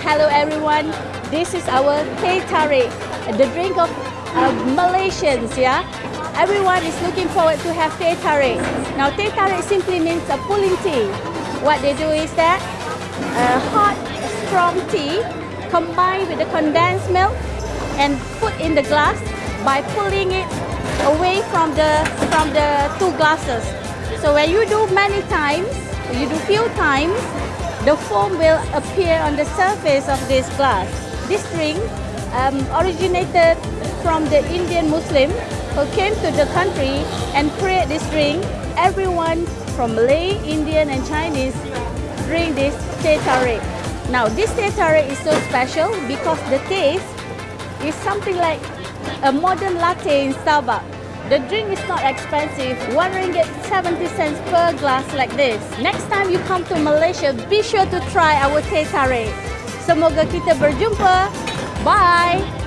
Hello everyone, this is our teh tarik, the drink of uh, Malaysians, yeah? Everyone is looking forward to have teh tarik. Now teh tarik simply means a pulling tea. What they do is that uh, hot, strong tea combined with the condensed milk and put in the glass by pulling it away from the from the two glasses. So when you do many times, you do few times, the foam will appear on the surface of this glass. This drink um, originated from the Indian Muslim who came to the country and create this drink. Everyone from Malay, Indian and Chinese drink this teh tarik. Now this teh tarik is so special because the taste is something like a modern latte in Starbucks. The drink is not expensive, 1 ringgit 70 cents per glass like this. Next time you come to Malaysia, be sure to try our teh tarik. Semoga kita berjumpa. Bye!